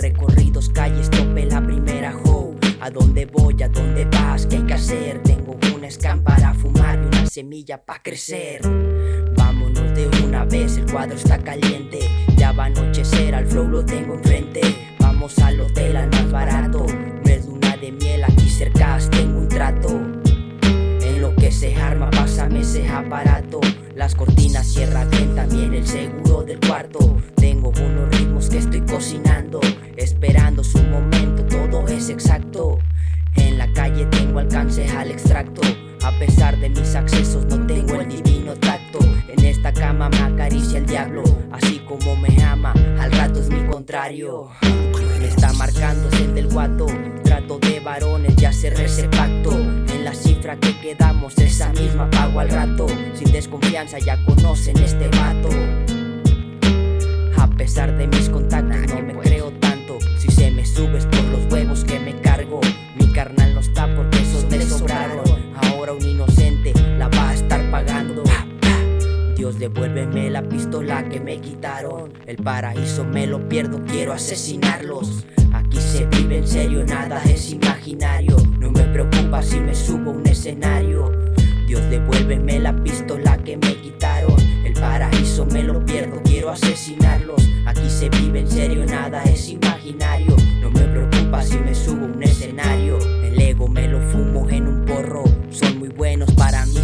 Recorridos calles tope la primera hoe. ¿A dónde voy? ¿A dónde vas? ¿Qué hay que hacer? Tengo una scam para fumar y una semilla para crecer. Vámonos de una vez, el cuadro está caliente. Ya va a anochecer, al flow lo tengo enfrente Vamos al hotel, al más barato. Meduna de miel, aquí cerca tengo un trato. En lo que se arma, pásame ese aparato. Las cortinas cierra bien, también el seguro del cuarto. Tengo unos ritmos que estoy cocinando Esperando su momento, todo es exacto. En la calle tengo alcance al extracto. A pesar de mis accesos no tengo el divino tacto. En esta cama me acaricia el diablo Así como me contrario. Está marcando es el del guato. Trato de varones, ya cerré ese pacto. En la cifra que quedamos, esa misma pago al rato. Sin desconfianza ya conocen este vato A pesar de mis contactos Dios devuélveme la pistola que me quitaron. El paraíso me lo pierdo, quiero asesinarlos. Aquí se vive en serio, nada es imaginario. No me preocupa si me subo a un escenario. Dios devuélveme la pistola que me quitaron. El paraíso me lo pierdo, quiero asesinarlos. Aquí se vive en serio, nada es imaginario. No me preocupa si me subo a un escenario. El ego me lo fumo en un porro. Son muy buenos para mí